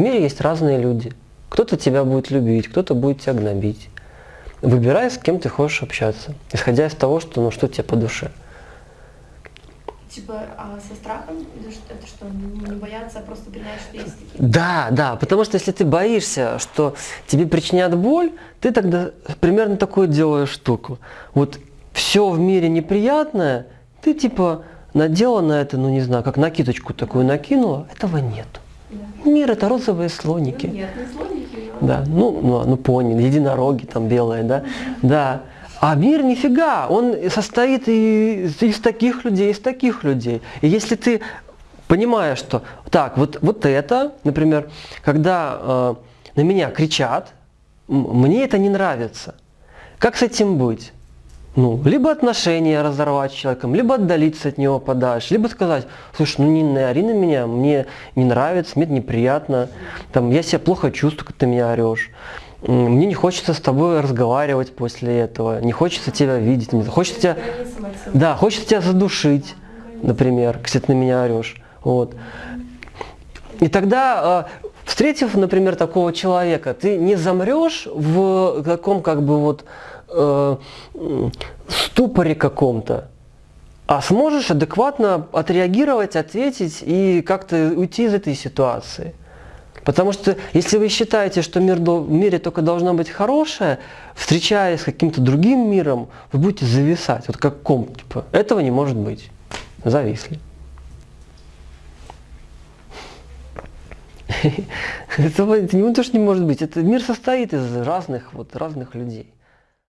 мире есть разные люди. Кто-то тебя будет любить, кто-то будет тебя гнобить. Выбирай, с кем ты хочешь общаться, исходя из того, что, ну, что тебе по душе. Типа, а со страхом это что, не бояться, а просто принять, что есть такие? Да, да, потому что если ты боишься, что тебе причинят боль, ты тогда примерно такую делаешь штуку. Вот все в мире неприятное, ты типа надела на это, ну не знаю, как накидочку такую накинула, этого нет. Мир это розовые слоники. Ну, нет, не слоники. Но... Да, ну, ну, ну понял, единороги там белые, да, да. А мир нифига, он состоит из, из таких людей, из таких людей. И если ты понимаешь, что так, вот, вот это, например, когда э, на меня кричат, мне это не нравится. Как с этим быть? Ну, либо отношения разорвать с человеком, либо отдалиться от него подальше, либо сказать, слушай, ну не ори на меня, мне не нравится, мне это неприятно, там, я себя плохо чувствую, когда ты меня орешь. Мне не хочется с тобой разговаривать после этого, не хочется тебя видеть, не хочется тебя, да, хочется тебя задушить, например, если ты на меня орешь. Вот. И тогда, э, встретив, например, такого человека, ты не замрешь в каком как бы вот э, ступоре каком-то, а сможешь адекватно отреагировать, ответить и как-то уйти из этой ситуации. Потому что если вы считаете, что мир, в мире только должно быть хорошее, встречаясь с каким-то другим миром, вы будете зависать. Вот как ком, типа, этого не может быть. Зависли. Это, не то, что не может быть. Это мир состоит из разных, вот, разных людей.